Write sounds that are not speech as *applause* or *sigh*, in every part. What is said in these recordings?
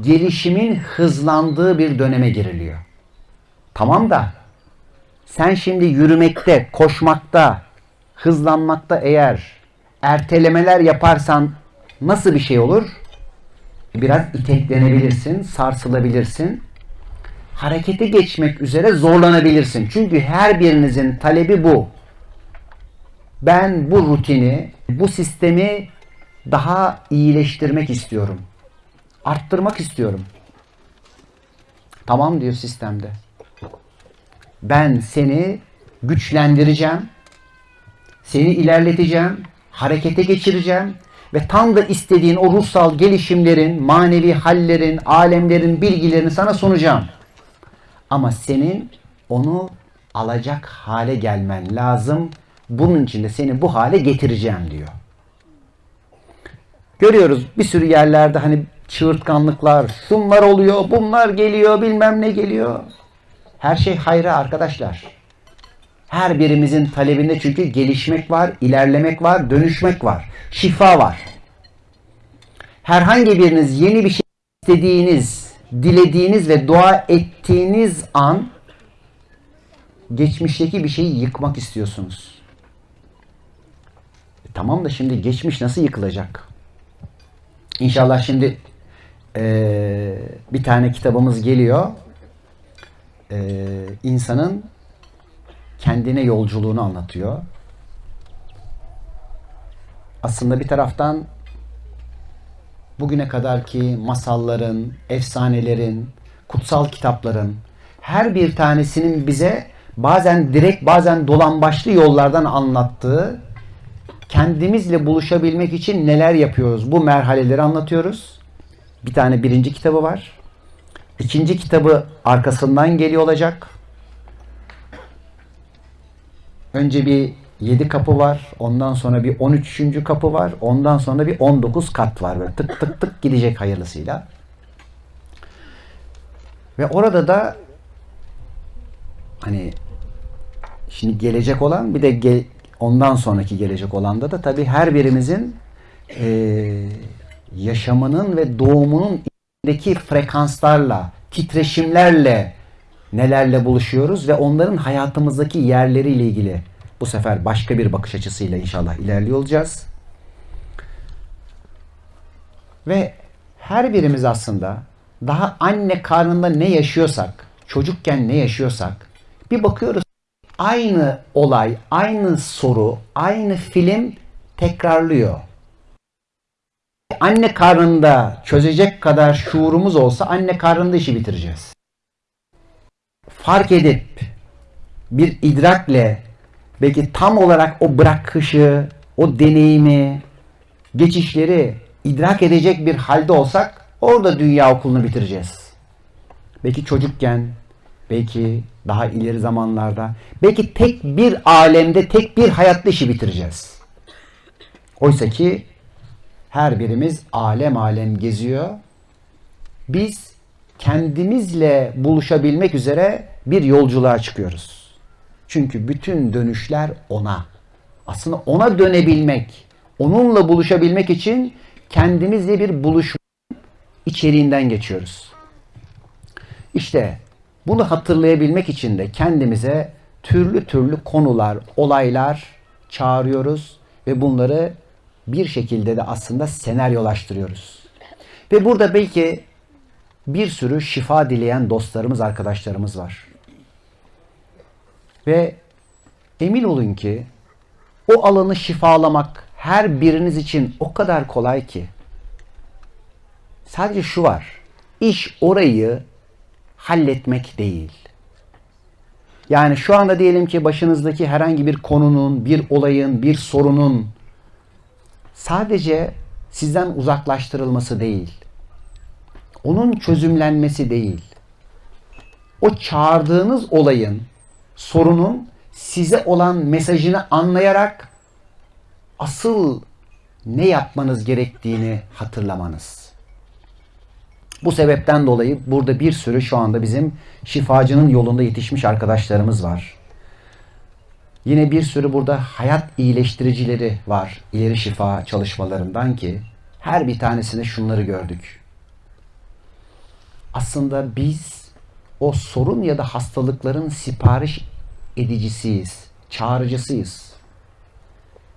gelişimin hızlandığı bir döneme giriliyor. Tamam da sen şimdi yürümekte, koşmakta, hızlanmakta eğer ertelemeler yaparsan nasıl bir şey olur? Biraz iteklenebilirsin, sarsılabilirsin. Harekete geçmek üzere zorlanabilirsin. Çünkü her birinizin talebi bu. Ben bu rutini, bu sistemi daha iyileştirmek istiyorum. Arttırmak istiyorum. Tamam diyor sistemde. Ben seni güçlendireceğim. Seni ilerleteceğim. Harekete geçireceğim. Ve tam da istediğin o ruhsal gelişimlerin, manevi hallerin, alemlerin bilgilerini sana sunacağım. Ama senin onu alacak hale gelmen lazım. Bunun için de seni bu hale getireceğim diyor. Görüyoruz bir sürü yerlerde hani çığırtkanlıklar, şunlar oluyor, bunlar geliyor, bilmem ne geliyor. Her şey hayra arkadaşlar. Her birimizin talebinde çünkü gelişmek var, ilerlemek var, dönüşmek var, şifa var. Herhangi biriniz yeni bir şey istediğiniz, dilediğiniz ve dua ettiğiniz an geçmişteki bir şeyi yıkmak istiyorsunuz. E tamam da şimdi geçmiş nasıl yıkılacak? İnşallah şimdi eee, bir tane kitabımız geliyor. Eee insanın kendine yolculuğunu anlatıyor. Aslında bir taraftan bugüne kadarki masalların, efsanelerin, kutsal kitapların her bir tanesinin bize bazen direkt bazen dolambaçlı yollardan anlattığı kendimizle buluşabilmek için neler yapıyoruz? Bu merhaleleri anlatıyoruz. Bir tane birinci kitabı var. İkinci kitabı arkasından geliyor olacak. Önce bir 7 kapı var. Ondan sonra bir 13. kapı var. Ondan sonra bir 19 kat var. Böyle tık tık tık gidecek hayırlısıyla. Ve orada da hani şimdi gelecek olan bir de ge- ondan sonraki gelecek olanda da tabii her birimizin eee, yaşamının ve doğumunun içindeki frekanslarla, titreşimlerle nelerle buluşuyoruz ve onların hayatımızdaki yerleriyle ilgili bu sefer başka bir bakış açısıyla inşallah ilerliyor olacağız. Ve her birimiz aslında daha anne karnında ne yaşıyorsak, çocukken ne yaşıyorsak bir bakıyoruz aynı olay, aynı soru, aynı film tekrarlıyor. Anne karnında çözecek kadar şuurumuz olsa anne karnında işi bitireceğiz. Fark edip bir idrakle belki tam olarak o bırakışı, o deneyimi, geçişleri idrak edecek bir halde olsak orada dünya okulunu bitireceğiz. Belki çocukken, belki daha ileri zamanlarda, belki tek bir alemde, tek bir hayatta işi bitireceğiz. Oysa ki her birimiz alem alem geziyor. Biz kendimizle buluşabilmek üzere bir yolculuğa çıkıyoruz. Çünkü bütün dönüşler ona. Aslında ona dönebilmek, onunla buluşabilmek için kendimizle bir buluşma içeriğinden geçiyoruz. İşte bunu hatırlayabilmek için de kendimize türlü türlü konular, olaylar çağırıyoruz ve bunları bir şekilde de aslında senaryolaştırıyoruz. Ve burada belki bir sürü şifa dileyen dostlarımız, arkadaşlarımız var. Ve emin olun ki o alanı şifalamak her biriniz için o kadar kolay ki. Sadece şu var. İş orayı halletmek değil. Yani şu anda diyelim ki başınızdaki herhangi bir konunun, bir olayın, bir sorunun sadece sizden uzaklaştırılması değil. Onun çözümlenmesi değil. O çağırdığınız olayın, sorunun size olan mesajını anlayarak asıl ne yapmanız gerektiğini hatırlamanız. Bu sebepten dolayı burada bir sürü şu anda bizim şifacının yolunda yetişmiş arkadaşlarımız var. Yine bir sürü burada hayat iyileştiricileri var ileri şifa çalışmalarından ki her bir tanesinde şunları gördük. aslında biz o sorun ya da hastalıkların sipariş edicisiyiz, çağrıcısıyız.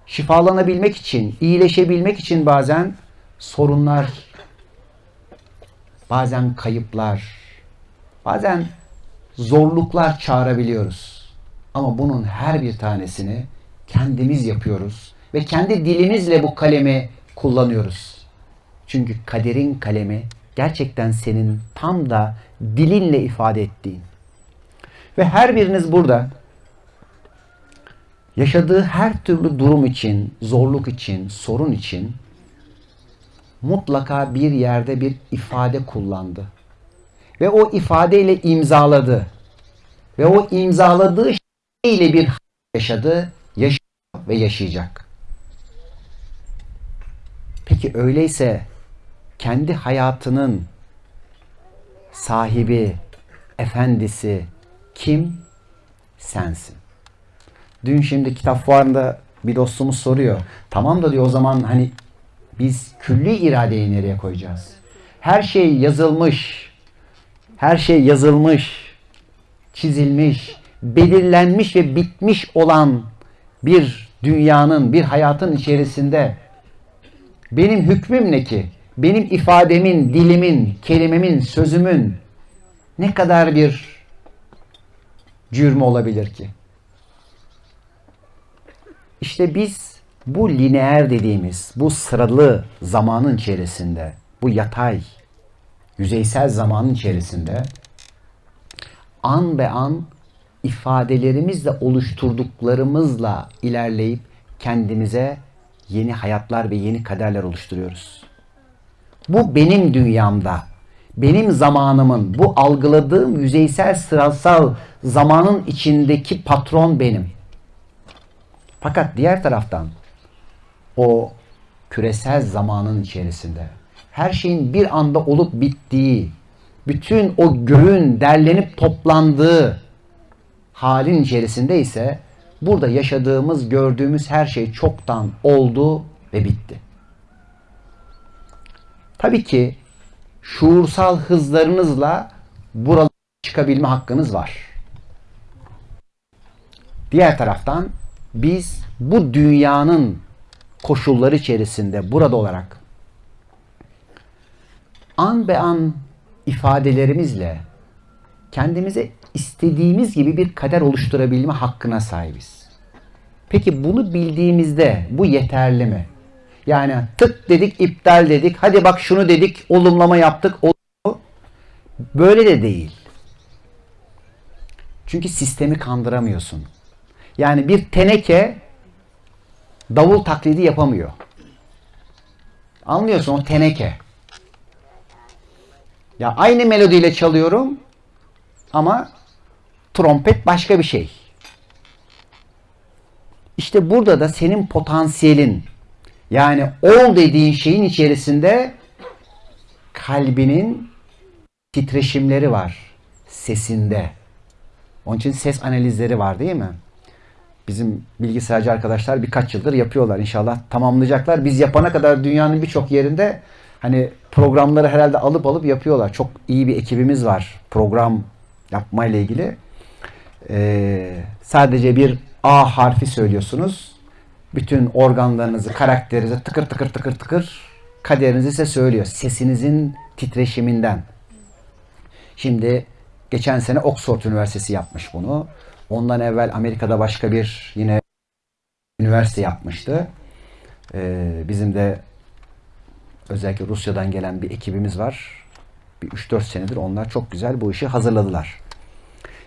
Şifalanabilmek için, iyileşebilmek için bazen sorunlar, bazen kayıplar, bazen zorluklar çağırabiliyoruz. Ama bunun her bir tanesini kendimiz yapıyoruz ve kendi dilimizle bu kalemi kullanıyoruz. Çünkü kaderin kalemi gerçekten senin tam da dilinle ifade ettiğin. Ve her biriniz burada yaşadığı her türlü durum için, zorluk için, sorun için mutlaka bir yerde bir ifade kullandı. Ve o ifadeyle imzaladı. Ve o imzaladığı şeyle bir yaşadı, yaşıyor ve yaşayacak. Peki öyleyse kendi hayatının sahibi, efendisi kim? Sensin. Dün şimdi kitap fuarında bir dostumuz soruyor. Tamam da diyor o zaman hani biz külli iradeyi nereye koyacağız? Her şey yazılmış. Her şey yazılmış, çizilmiş, belirlenmiş ve bitmiş olan bir dünyanın, bir hayatın içerisinde benim hükmüm ne ki? Benim ifademin, dilimin, kelimemin, sözümün ne kadar bir cürmü olabilir ki? İşte biz bu lineer dediğimiz, bu sıralı zamanın içerisinde, bu yatay, yüzeysel zamanın içerisinde an be an ifadelerimizle oluşturduklarımızla ilerleyip kendimize yeni hayatlar ve yeni kaderler oluşturuyoruz. Bu benim dünyamda, benim zamanımın, bu algıladığım yüzeysel sırasal zamanın içindeki patron benim. Fakat diğer taraftan o küresel zamanın içerisinde her şeyin bir anda olup bittiği, bütün o göğün derlenip toplandığı halin içerisinde ise burada yaşadığımız, gördüğümüz her şey çoktan oldu ve bitti. Tabii ki şuursal hızlarınızla buralara çıkabilme hakkınız var. Diğer taraftan biz bu dünyanın koşulları içerisinde burada olarak an be an ifadelerimizle kendimize istediğimiz gibi bir kader oluşturabilme hakkına sahibiz. Peki bunu bildiğimizde bu yeterli mi? Yani tık dedik, iptal dedik, hadi bak şunu dedik, olumlama yaptık. Böyle de değil. Çünkü sistemi kandıramıyorsun. Yani bir teneke davul taklidi yapamıyor. Anlıyorsun o teneke. Ya aynı melodiyle çalıyorum ama trompet başka bir şey. İşte burada da senin potansiyelin yani ol dediğin şeyin içerisinde kalbinin titreşimleri var. Sesinde. Onun için ses analizleri var değil mi? Bizim bilgisayarcı arkadaşlar birkaç yıldır yapıyorlar. İnşallah tamamlayacaklar. Biz yapana kadar dünyanın birçok yerinde hani programları herhalde alıp alıp yapıyorlar. Çok iyi bir ekibimiz var program yapmayla ilgili. Ee, sadece bir A harfi söylüyorsunuz. Bütün organlarınızı, karakterinizi tıkır tıkır tıkır tıkır kaderinizi size söylüyor. Sesinizin titreşiminden. Şimdi geçen sene Oxford Üniversitesi yapmış bunu. Ondan evvel Amerika'da başka bir yine üniversite yapmıştı. Ee, bizim de özellikle Rusya'dan gelen bir ekibimiz var. Bir 3-4 senedir onlar çok güzel bu işi hazırladılar.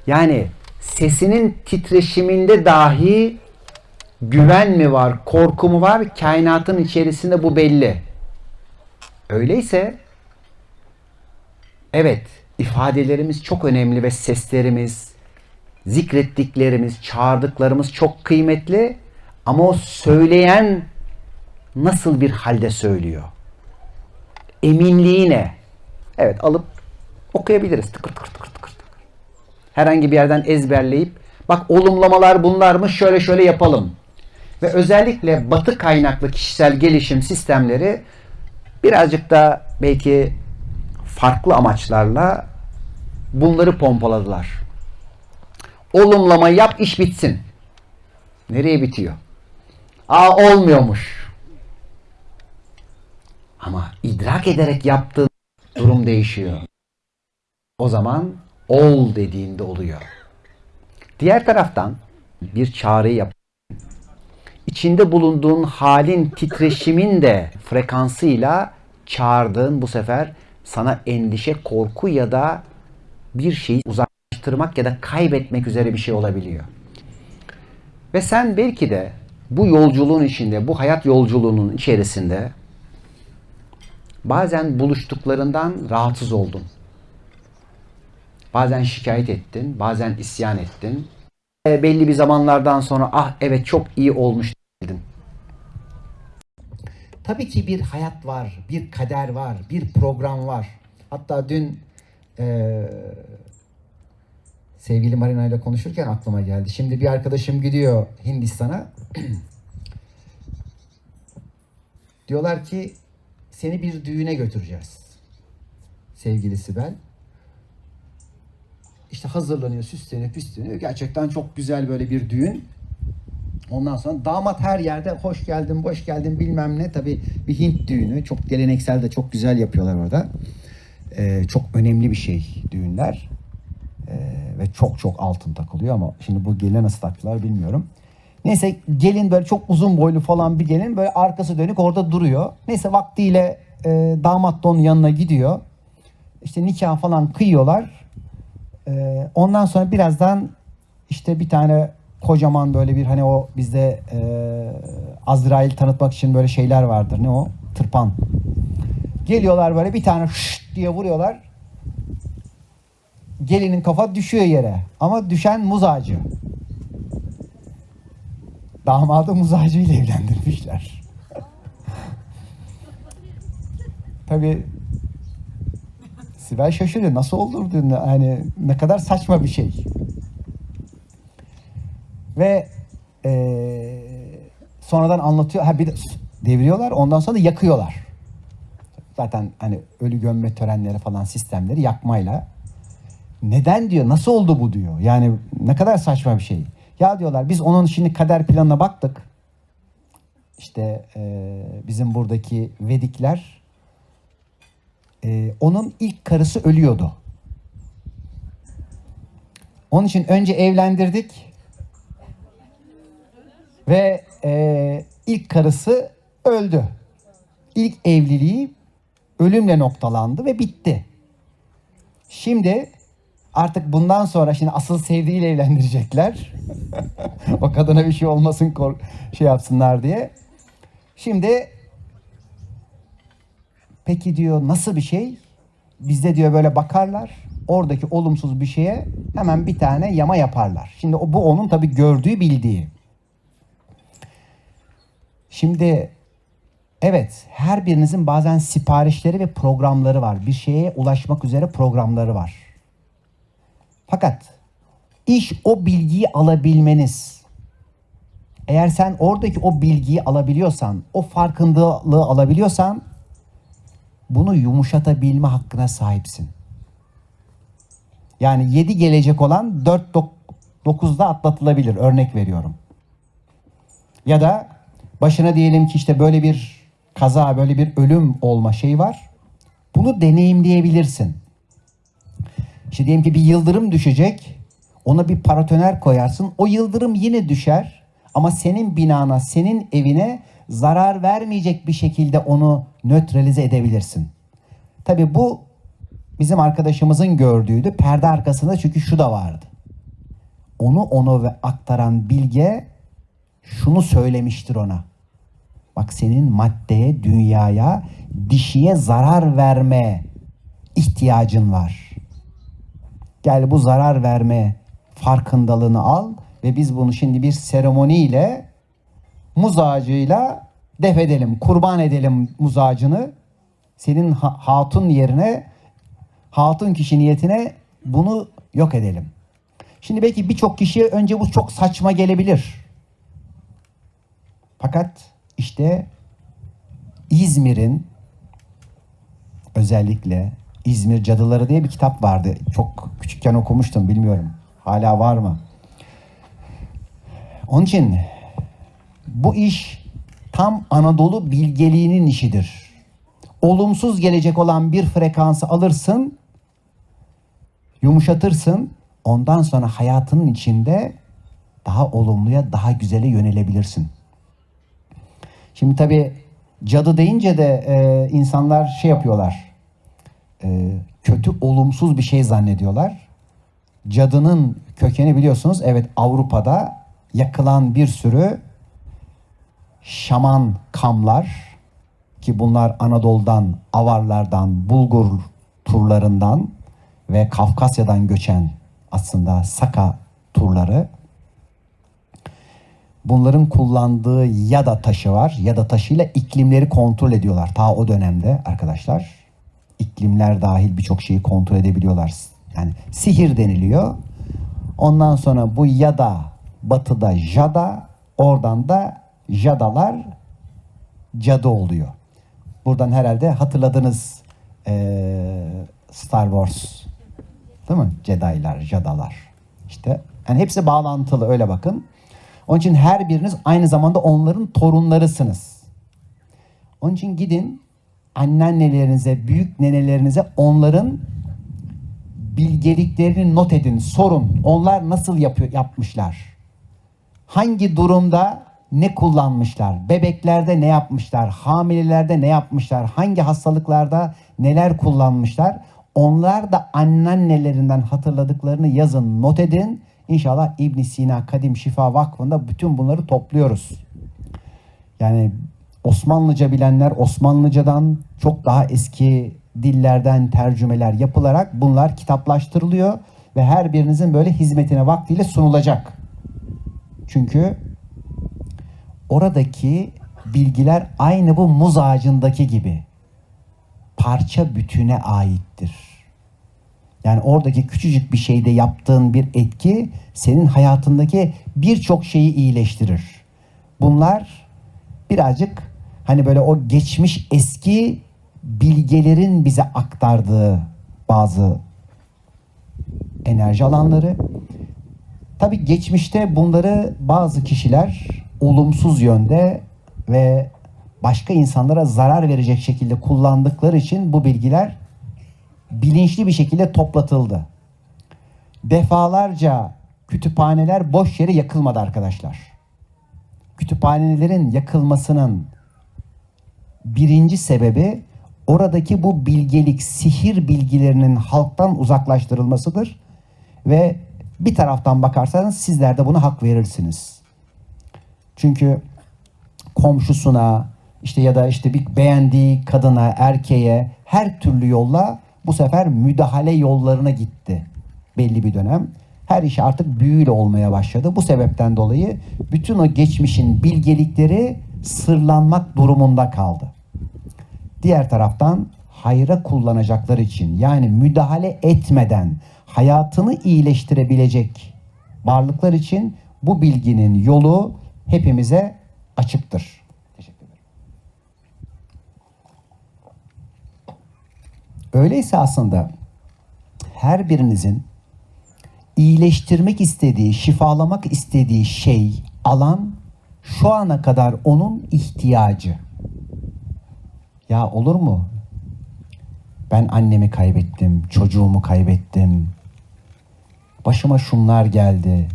Yani sesinin titreşiminde dahi güven mi var, korku mu var? Kainatın içerisinde bu belli. Öyleyse evet ifadelerimiz çok önemli ve seslerimiz, zikrettiklerimiz, çağırdıklarımız çok kıymetli ama o söyleyen nasıl bir halde söylüyor? Eminliği ne? Evet alıp okuyabiliriz. Tıkır tıkır tıkır tıkır. Herhangi bir yerden ezberleyip bak olumlamalar bunlarmış şöyle şöyle yapalım. Ve özellikle batı kaynaklı kişisel gelişim sistemleri birazcık da belki farklı amaçlarla bunları pompaladılar. Olumlama yap iş bitsin. Nereye bitiyor? Aa olmuyormuş. Ama idrak ederek yaptığın durum değişiyor. O zaman ol dediğinde oluyor. Diğer taraftan bir çağrı yap. İçinde bulunduğun halin titreşimin de frekansıyla çağırdığın bu sefer sana endişe, korku ya da bir şeyi uzaklaştırmak ya da kaybetmek üzere bir şey olabiliyor. Ve sen belki de bu yolculuğun içinde, bu hayat yolculuğunun içerisinde bazen buluştuklarından rahatsız oldun. Bazen şikayet ettin, bazen isyan ettin. E, belli bir zamanlardan sonra ah evet çok iyi olmuş dedin. Tabii ki bir hayat var, bir kader var, bir program var. Hatta dün eee sevgili Marina ile konuşurken aklıma geldi. Şimdi bir arkadaşım gidiyor Hindistan'a. *clears throat* Diyorlar ki seni bir düğüne götüreceğiz. Sevgili Sibel. İşte hazırlanıyor, süsleniyor, püsleniyor. Gerçekten çok güzel böyle bir düğün. Ondan sonra damat her yerde hoş geldin, boş geldin bilmem ne. Tabii bir Hint düğünü. Çok geleneksel de çok güzel yapıyorlar orada. Ee, çok önemli bir şey düğünler. Ee, ve çok çok altın takılıyor ama şimdi bu geline nasıl taktılar bilmiyorum. Neyse gelin böyle çok uzun boylu falan bir gelin böyle arkası dönük orada duruyor. Neyse vaktiyle e, damat da onun yanına gidiyor. İşte nikah falan kıyıyorlar. E, ondan sonra birazdan işte bir tane kocaman böyle bir hani o bizde e, Azrail tanıtmak için böyle şeyler vardır. Ne o? Tırpan. Geliyorlar böyle bir tane şşt diye vuruyorlar. Gelinin kafa düşüyor yere. Ama düşen muz ağacı. Damadı muz ağacıyla evlendirmişler. *laughs* Tabii Sibel şaşırıyor. Nasıl olur diyor. Hani ne kadar saçma bir şey. Ve eee, sonradan anlatıyor. Ha bir de deviriyorlar. Ondan sonra da yakıyorlar. Zaten hani ölü gömme törenleri falan sistemleri yakmayla. Neden diyor? Nasıl oldu bu diyor. Yani ne kadar saçma bir şey. Ya diyorlar biz onun şimdi kader planına baktık. İşte eee, bizim buradaki Vedikler eee, onun ilk karısı ölüyordu. Onun için önce evlendirdik ve eee, ilk karısı öldü. İlk evliliği ölümle noktalandı ve bitti. Şimdi artık bundan sonra şimdi asıl sevdiğiyle evlendirecekler. *laughs* o kadına bir şey olmasın şey yapsınlar diye. Şimdi peki diyor nasıl bir şey? Bizde diyor böyle bakarlar. Oradaki olumsuz bir şeye hemen bir tane yama yaparlar. Şimdi bu onun tabii gördüğü, bildiği. Şimdi evet her birinizin bazen siparişleri ve programları var. Bir şeye ulaşmak üzere programları var. Fakat iş o bilgiyi alabilmeniz. Eğer sen oradaki o bilgiyi alabiliyorsan, o farkındalığı alabiliyorsan bunu yumuşatabilme hakkına sahipsin. Yani 7 gelecek olan 4 9'da atlatılabilir örnek veriyorum. Ya da başına diyelim ki işte böyle bir kaza, böyle bir ölüm olma şey var. Bunu deneyimleyebilirsin. İşte diyelim ki bir yıldırım düşecek. Ona bir paratoner koyarsın. O yıldırım yine düşer. Ama senin binana, senin evine zarar vermeyecek bir şekilde onu nötralize edebilirsin. Tabi bu bizim arkadaşımızın gördüğüydü. Perde arkasında çünkü şu da vardı. Onu onu ve aktaran bilge şunu söylemiştir ona. Bak senin maddeye, dünyaya, dişiye zarar verme ihtiyacın var. Gel bu zarar verme farkındalığını al ve biz bunu şimdi bir seremoniyle muz ağacıyla def edelim, kurban edelim muz ağacını. Senin ha- hatun yerine, hatun kişi niyetine bunu yok edelim. Şimdi belki birçok kişiye önce bu çok saçma gelebilir. Fakat işte İzmir'in özellikle İzmir Cadıları diye bir kitap vardı. Çok küçükken okumuştum bilmiyorum. Hala var mı? Onun için bu iş tam Anadolu bilgeliğinin işidir. Olumsuz gelecek olan bir frekansı alırsın, yumuşatırsın. Ondan sonra hayatının içinde daha olumluya, daha güzele yönelebilirsin. Şimdi tabii cadı deyince de e, insanlar şey yapıyorlar. E, kötü, olumsuz bir şey zannediyorlar. Cadının kökeni biliyorsunuz evet Avrupa'da yakılan bir sürü şaman kamlar ki bunlar Anadolu'dan, Avarlardan, Bulgur turlarından ve Kafkasya'dan göçen aslında Saka turları. Bunların kullandığı yada taşı var. Yada taşıyla iklimleri kontrol ediyorlar. Ta o dönemde arkadaşlar. İklimler dahil birçok şeyi kontrol edebiliyorlar. Yani sihir deniliyor. Ondan sonra bu yada batıda jada, oradan da jadalar cadı oluyor. Buradan herhalde hatırladınız eee, Star Wars değil mi? Jedi'lar, jadalar. İşte yani hepsi bağlantılı öyle bakın. Onun için her biriniz aynı zamanda onların torunlarısınız. Onun için gidin anneannelerinize, büyük nenelerinize onların bilgeliklerini not edin, sorun. Onlar nasıl yapıyor, yapmışlar? Hangi durumda ne kullanmışlar? Bebeklerde ne yapmışlar? Hamilelerde ne yapmışlar? Hangi hastalıklarda neler kullanmışlar? Onlar da anneannelerinden hatırladıklarını yazın, not edin. İnşallah İbn Sina Kadim Şifa Vakfı'nda bütün bunları topluyoruz. Yani Osmanlıca bilenler Osmanlıcadan çok daha eski dillerden tercümeler yapılarak bunlar kitaplaştırılıyor ve her birinizin böyle hizmetine vaktiyle sunulacak. Çünkü oradaki bilgiler aynı bu muz ağacındaki gibi parça bütüne aittir. Yani oradaki küçücük bir şeyde yaptığın bir etki senin hayatındaki birçok şeyi iyileştirir. Bunlar birazcık hani böyle o geçmiş eski bilgelerin bize aktardığı bazı enerji alanları. Tabii geçmişte bunları bazı kişiler olumsuz yönde ve başka insanlara zarar verecek şekilde kullandıkları için bu bilgiler bilinçli bir şekilde toplatıldı. Defalarca kütüphaneler boş yere yakılmadı arkadaşlar. Kütüphanelerin yakılmasının birinci sebebi oradaki bu bilgelik, sihir bilgilerinin halktan uzaklaştırılmasıdır. Ve bir taraftan bakarsanız sizler de buna hak verirsiniz. Çünkü komşusuna işte ya da işte bir beğendiği kadına, erkeğe her türlü yolla bu sefer müdahale yollarına gitti belli bir dönem. Her iş artık büyüyle olmaya başladı. Bu sebepten dolayı bütün o geçmişin bilgelikleri sırlanmak durumunda kaldı. Diğer taraftan hayra kullanacaklar için yani müdahale etmeden hayatını iyileştirebilecek varlıklar için bu bilginin yolu hepimize açıktır. Teşekkür ederim. Öyleyse aslında her birinizin iyileştirmek istediği, şifalamak istediği şey, alan şu ana kadar onun ihtiyacı. Ya olur mu? Ben annemi kaybettim, çocuğumu kaybettim. Başıma şunlar geldi.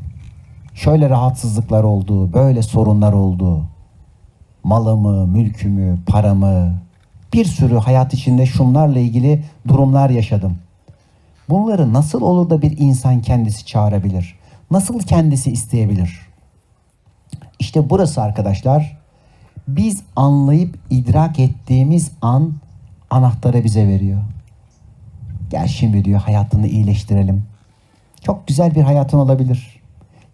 Şöyle rahatsızlıklar oldu, böyle sorunlar oldu. Malımı, mülkümü, paramı, bir sürü hayat içinde şunlarla ilgili durumlar yaşadım. Bunları nasıl olur da bir insan kendisi çağırabilir? Nasıl kendisi isteyebilir? İşte burası arkadaşlar biz anlayıp idrak ettiğimiz an anahtarı bize veriyor. Gel şimdi diyor hayatını iyileştirelim. Çok güzel bir hayatın olabilir.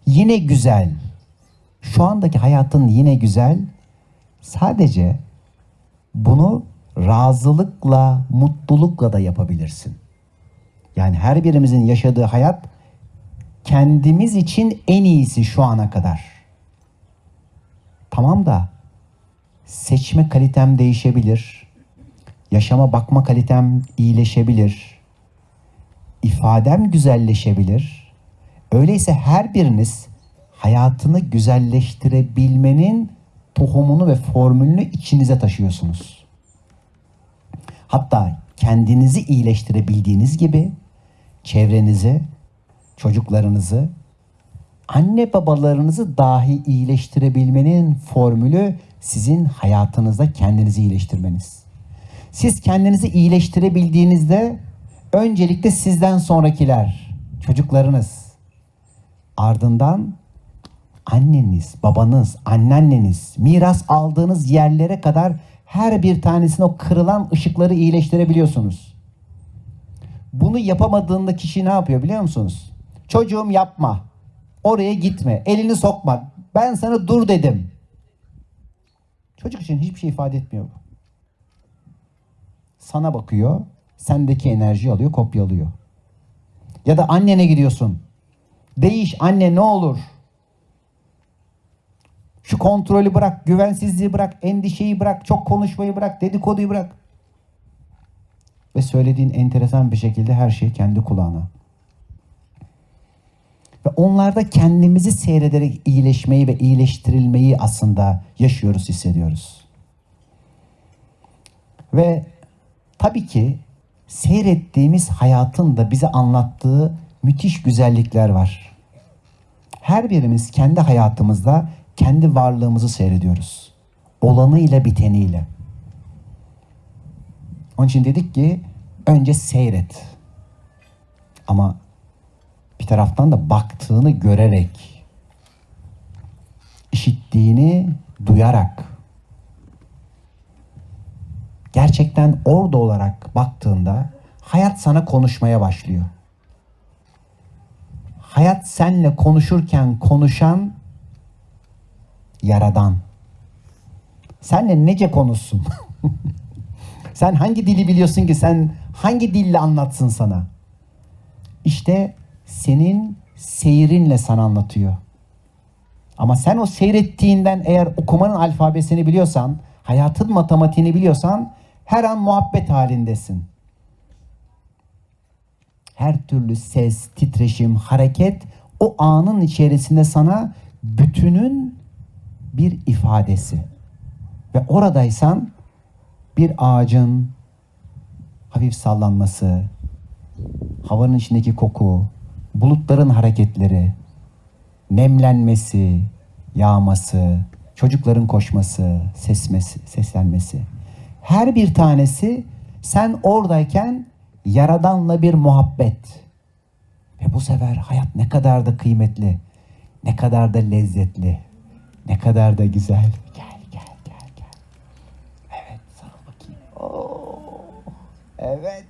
Yine güzel. Şu andaki hayatın yine güzel. Sadece bunu razılıkla, mutlulukla da yapabilirsin. Yani her birimizin yaşadığı hayat kendimiz için en iyisi şu ana kadar. Tamam da seçme kalitem değişebilir. Yaşama bakma kalitem iyileşebilir. ifadem güzelleşebilir. Öyleyse her biriniz hayatını güzelleştirebilmenin tohumunu ve formülünü içinize taşıyorsunuz. Hatta kendinizi iyileştirebildiğiniz gibi çevrenizi, çocuklarınızı, anne babalarınızı dahi iyileştirebilmenin formülü sizin hayatınızda kendinizi iyileştirmeniz. Siz kendinizi iyileştirebildiğinizde öncelikle sizden sonrakiler, çocuklarınız, ardından anneniz, babanız, anneanneniz, miras aldığınız yerlere kadar her bir tanesini o kırılan ışıkları iyileştirebiliyorsunuz. Bunu yapamadığında kişi ne yapıyor biliyor musunuz? Çocuğum yapma. Oraya gitme. Elini sokma. Ben sana dur dedim. Çocuk için hiçbir şey ifade etmiyor bu. Sana bakıyor, sendeki enerjiyi alıyor, kopyalıyor. Ya da annene gidiyorsun. Değiş anne ne olur. Şu kontrolü bırak, güvensizliği bırak, endişeyi bırak, çok konuşmayı bırak, dedikoduyu bırak. Ve söylediğin enteresan bir şekilde her şey kendi kulağına. Ve onlarda kendimizi seyrederek iyileşmeyi ve iyileştirilmeyi aslında yaşıyoruz, hissediyoruz. Ve tabii ki seyrettiğimiz hayatın da bize anlattığı müthiş güzellikler var. Her birimiz kendi hayatımızda kendi varlığımızı seyrediyoruz. Olanıyla biteniyle. Onun için dedik ki önce seyret. Ama bir taraftan da baktığını görerek, işittiğini duyarak, gerçekten orada olarak baktığında hayat sana konuşmaya başlıyor. Hayat senle konuşurken konuşan yaradan. Senle nece konuşsun? *laughs* sen hangi dili biliyorsun ki sen hangi dille anlatsın sana? İşte senin seyrinle sana anlatıyor. Ama sen o seyrettiğinden eğer okumanın alfabesini biliyorsan, hayatın matematiğini biliyorsan her an muhabbet halindesin. Her türlü ses, titreşim, hareket o anın içerisinde sana bütünün bir ifadesi. Ve oradaysan bir ağacın hafif sallanması, havanın içindeki koku, bulutların hareketleri, nemlenmesi, yağması, çocukların koşması, sesmesi, seslenmesi. Her bir tanesi sen oradayken yaradanla bir muhabbet. Ve bu sefer hayat ne kadar da kıymetli, ne kadar da lezzetli, ne kadar da güzel. Gel gel gel gel. Evet sarıl bakayım. Oo, evet.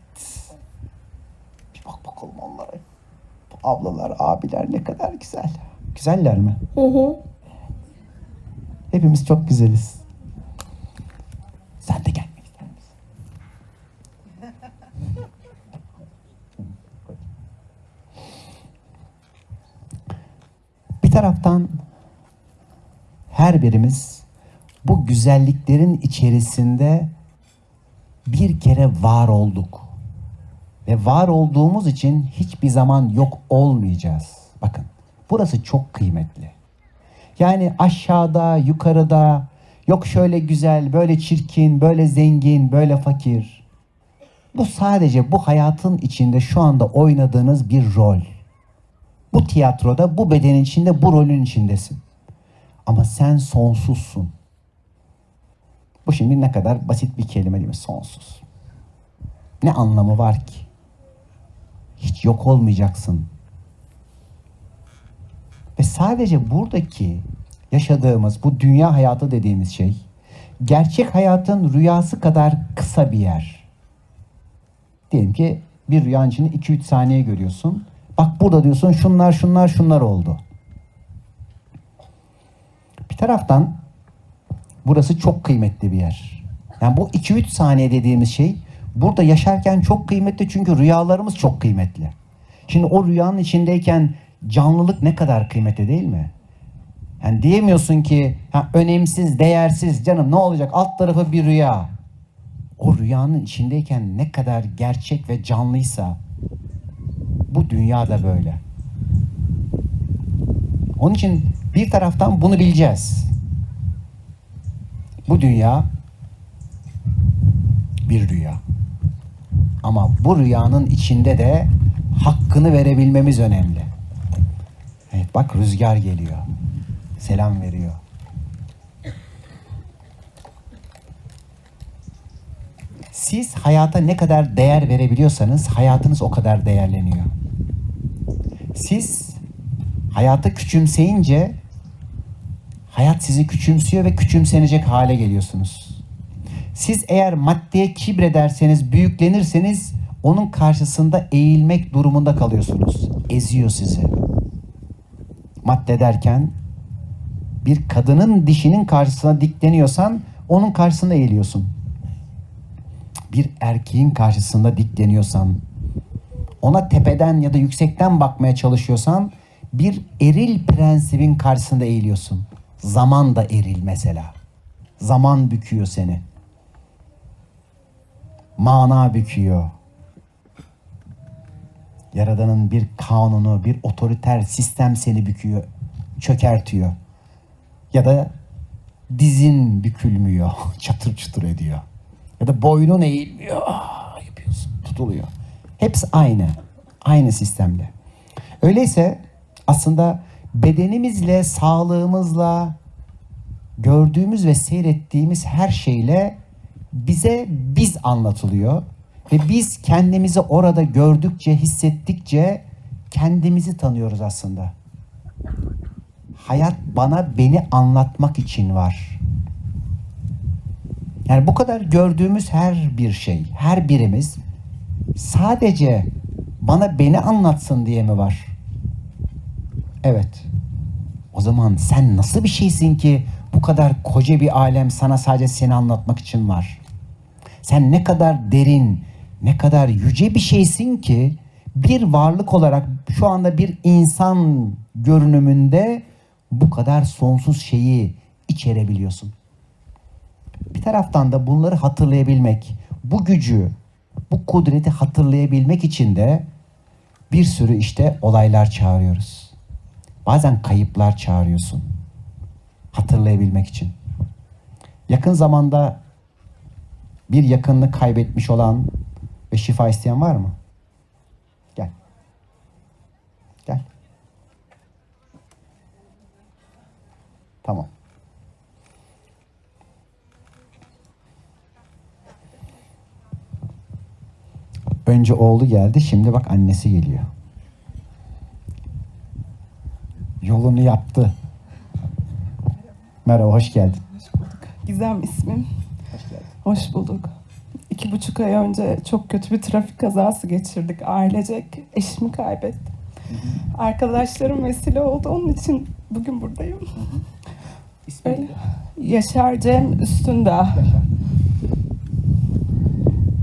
Bir bak bakalım onlara. Bu ablalar, abiler ne kadar güzel. Güzeller mi? Hı hı. Hepimiz çok güzeliz. Sen de gelmek ister misin? Taraftan her birimiz bu güzelliklerin içerisinde bir kere var olduk. Ve var olduğumuz için hiçbir zaman yok olmayacağız. Bakın burası çok kıymetli. Yani aşağıda, yukarıda, yok şöyle güzel, böyle çirkin, böyle zengin, böyle fakir. Bu sadece bu hayatın içinde şu anda oynadığınız bir rol. Bu tiyatroda, bu bedenin içinde, bu rolün içindesin. Ama sen sonsuzsun. Bu şimdi ne kadar basit bir kelime değil mi? Sonsuz. Ne anlamı var ki? Hiç yok olmayacaksın. Ve sadece buradaki yaşadığımız bu dünya hayatı dediğimiz şey gerçek hayatın rüyası kadar kısa bir yer. Diyelim ki bir rüyanın içinde 2-3 saniye görüyorsun. Bak burada diyorsun şunlar şunlar şunlar oldu. Bir taraftan burası çok kıymetli bir yer. Yani bu 2-3 saniye dediğimiz şey burada yaşarken çok kıymetli çünkü rüyalarımız çok kıymetli. Şimdi o rüyanın içindeyken canlılık ne kadar kıymetli değil mi? Yani diyemiyorsun ki ha, önemsiz, değersiz canım ne olacak alt tarafı bir rüya. O rüyanın içindeyken ne kadar gerçek ve canlıysa Bu dünya da böyle. Onun için bir taraftan bunu bileceğiz. Bu dünya bir rüya. Ama bu rüyanın içinde de hakkını verebilmemiz önemli. Evet bak rüzgar geliyor. Selam veriyor. Siz hayata ne kadar değer verebiliyorsanız hayatınız o kadar değerleniyor. Siz hayatı küçümseyince hayat sizi küçümsüyor ve küçümsenecek hale geliyorsunuz. Siz eğer maddeye kibrederseniz, büyüklenirseniz onun karşısında eğilmek durumunda kalıyorsunuz. Eziyor sizi. Madde derken bir kadının dişinin karşısına dikleniyorsan onun karşısında eğiliyorsun. Bir erkeğin karşısında dikleniyorsan, ona tepeden ya da yüksekten bakmaya çalışıyorsan bir eril prensibin karşısında eğiliyorsun. Zaman da eril mesela. Zaman büküyor seni. Mana büküyor. Yaradanın bir kanunu, bir otoriter sistem seni büküyor, çökertiyor. Ya da dizin bükülmüyor, *laughs* çatır çutur ediyor. Ya da boynun eğilmiyor, ah, yapıyorsun, tutuluyor. Hepsi aynı, aynı sistemde. Öyleyse aslında bedenimizle, sağlığımızla, gördüğümüz ve seyrettiğimiz her şeyle bize biz anlatılıyor. Ve biz kendimizi orada gördükçe, hissettikçe kendimizi tanıyoruz aslında. Hayat bana beni anlatmak için var. Yani bu kadar gördüğümüz her bir şey, her birimiz sadece bana beni anlatsın diye mi var? Evet. O zaman sen nasıl bir şeysin ki bu kadar koca bir alem sana sadece seni anlatmak için var? Sen ne kadar derin, ne kadar yüce bir şeysin ki bir varlık olarak şu anda bir insan görünümünde bu kadar sonsuz şeyi içerebiliyorsun. Bir taraftan da bunları hatırlayabilmek, bu gücü, bu kudreti hatırlayabilmek için de bir sürü işte olaylar çağırıyoruz. Bazen kayıplar çağırıyorsun. Hatırlayabilmek için. Yakın zamanda bir yakınını kaybetmiş olan ve şifa isteyen var mı? Gel. Gel. Tamam. Önce oğlu geldi, şimdi bak annesi geliyor. Yolunu yaptı. Merhaba, hoş geldin. Gizem ismim. Hoş geldin. Hoş bulduk. İki buçuk ay önce çok kötü bir trafik kazası geçirdik ailecek. Eşimi kaybettim. Arkadaşlarım vesile oldu. Onun için bugün buradayım. İsmi Öyle. Yaşar Cem Üstündağ.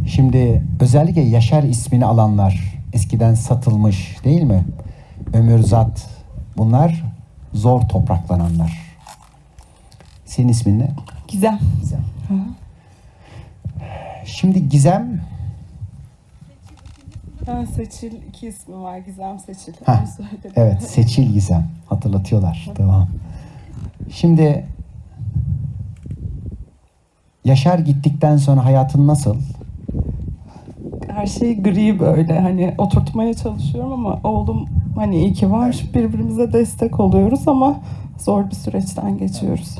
Şimdi özellikle Yaşar ismini alanlar eskiden satılmış değil mi? Ömürzat bunlar zor topraklananlar. Senin ismin ne? Gizem. Gizem. Hı. Şimdi Gizem Ha, Seçil iki ismi var. Gizem Seçil. Ha, evet Seçil Gizem hatırlatıyorlar. Tamam. Şimdi Yaşar gittikten sonra hayatın nasıl? Her şey gri böyle hani oturtmaya çalışıyorum ama oğlum hani iyi ki var. Birbirimize destek oluyoruz ama zor bir süreçten geçiyoruz.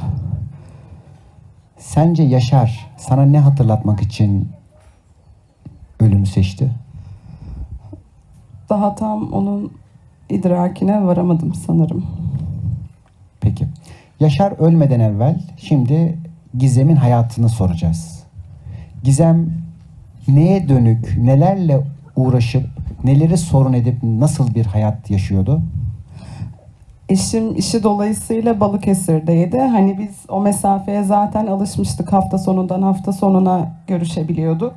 Sence Yaşar sana ne hatırlatmak için ölümü seçti? Daha tam onun idrakine varamadım sanırım. Peki. Yaşar ölmeden evvel şimdi Gizem'in hayatını soracağız. Gizem neye dönük, nelerle uğraşıp, neleri sorun edip nasıl bir hayat yaşıyordu? Eşim işi dolayısıyla Balıkesir'deydi. Hani biz o mesafeye zaten alışmıştık. Hafta sonundan hafta sonuna görüşebiliyorduk.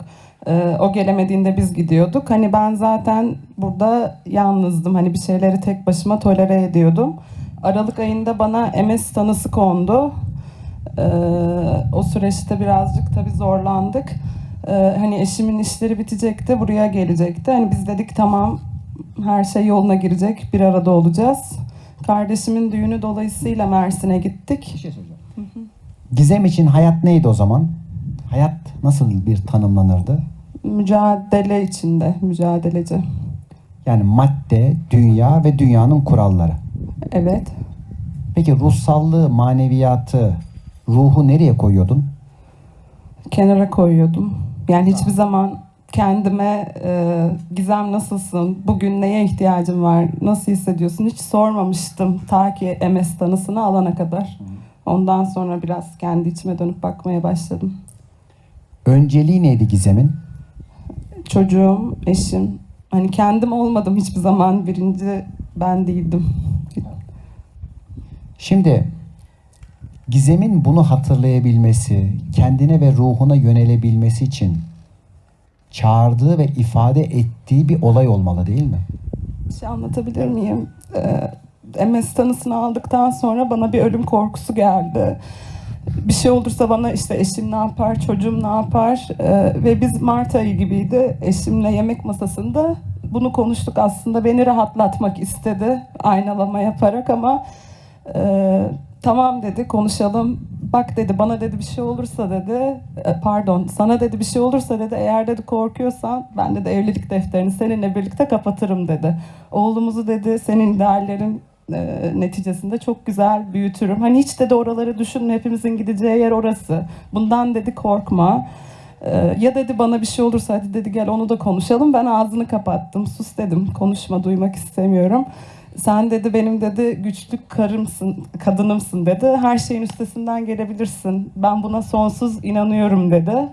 Ee, o gelemediğinde biz gidiyorduk. Hani ben zaten burada yalnızdım. Hani bir şeyleri tek başıma tolere ediyordum. Aralık ayında bana MS tanısı kondu. Ee, o süreçte birazcık tabii zorlandık. Ee, hani eşimin işleri bitecekti, buraya gelecekti. Hani biz dedik tamam Her şey yoluna girecek. Bir arada olacağız. Kardeşimin düğünü dolayısıyla Mersin'e gittik. Bir şey soracağım. Gizem için hayat neydi o zaman? Hayat nasıl bir tanımlanırdı? Mücadele içinde, mücadeleci. Yani madde, dünya ve dünyanın kuralları. Evet. Peki ruhsallığı, maneviyatı, ruhu nereye koyuyordun? kenara koyuyordum. Yani hiçbir zaman kendime e, Gizem nasılsın, bugün neye ihtiyacın var, nasıl hissediyorsun hiç sormamıştım ta ki MS tanısını alana kadar. Ondan sonra biraz kendi içime dönüp bakmaya başladım. Önceliği neydi Gizem'in? Çocuğum, eşim, hani kendim olmadım hiçbir zaman birinci ben değildim. Şimdi Gizem'in bunu hatırlayabilmesi, kendine ve ruhuna yönelebilmesi için çağırdığı ve ifade ettiği bir olay olmalı değil mi? Bir şey anlatabilir miyim? Ee, MS tanısını aldıktan sonra bana bir ölüm korkusu geldi. Bir şey olursa bana işte eşim ne yapar, çocuğum ne yapar Ee, ve biz Mart ayı gibiydi. Eşimle yemek masasında bunu konuştuk aslında. Beni rahatlatmak istedi aynalama yaparak ama e, tamam dedi konuşalım. Bak dedi bana dedi bir şey olursa dedi e, pardon sana dedi bir şey olursa dedi eğer dedi korkuyorsan ben dedi evlilik defterini seninle birlikte kapatırım dedi. Oğlumuzu dedi senin ideallerin e, neticesinde çok güzel büyütürüm. Hani hiç dedi oraları düşünme hepimizin gideceği yer orası. Bundan dedi korkma. E, ya dedi bana bir şey olursa hadi dedi gel onu da konuşalım. Ben ağzını kapattım. Sus dedim. Konuşma duymak istemiyorum. Sen dedi benim dedi güçlü karımsın, kadınımsın dedi. Her şeyin üstesinden gelebilirsin. Ben buna sonsuz inanıyorum dedi.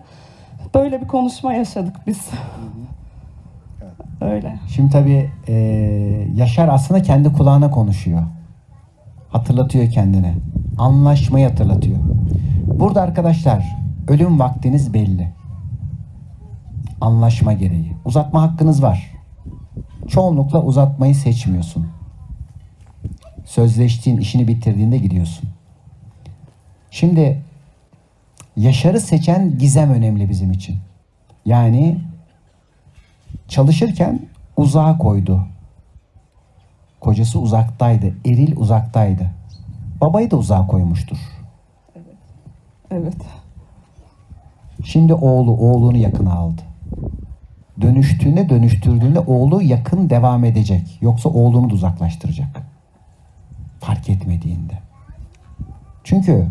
Böyle bir konuşma yaşadık biz. Öyle. Şimdi tabii eee, Yaşar aslında kendi kulağına konuşuyor. Hatırlatıyor kendine. Anlaşmayı hatırlatıyor. Burada arkadaşlar ölüm vaktiniz belli. Anlaşma gereği. Uzatma hakkınız var. Çoğunlukla uzatmayı seçmiyorsun. Sözleştiğin işini bitirdiğinde gidiyorsun. Şimdi Yaşar'ı seçen gizem önemli bizim için. Yani çalışırken uzağa koydu. Kocası uzaktaydı. Eril uzaktaydı. Babayı da uzağa koymuştur. Evet. Şimdi oğlu oğlunu yakına aldı. Dönüştüğünde dönüştürdüğünde oğlu yakın devam edecek. Yoksa oğlunu da uzaklaştıracak. Fark etmediğinde. Çünkü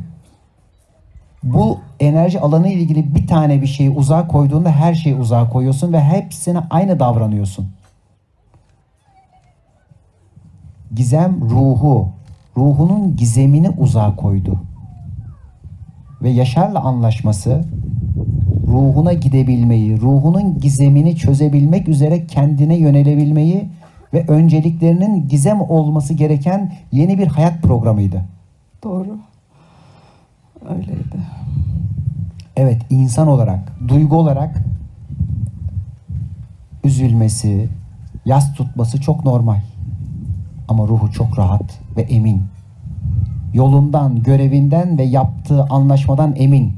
bu enerji alanı ile ilgili bir tane bir şeyi uzağa koyduğunda her şeyi uzağa koyuyorsun ve hepsine aynı davranıyorsun. Gizem ruhu, ruhunun gizemini uzağa koydu. Ve Yaşar'la anlaşması ruhuna gidebilmeyi, ruhunun gizemini çözebilmek üzere kendine yönelebilmeyi ve önceliklerinin gizem olması gereken yeni bir hayat programıydı. Doğru. Öyleydi. Evet insan olarak, duygu olarak üzülmesi, yas tutması çok normal. Ama ruhu çok rahat ve emin. Yolundan, görevinden ve yaptığı anlaşmadan emin.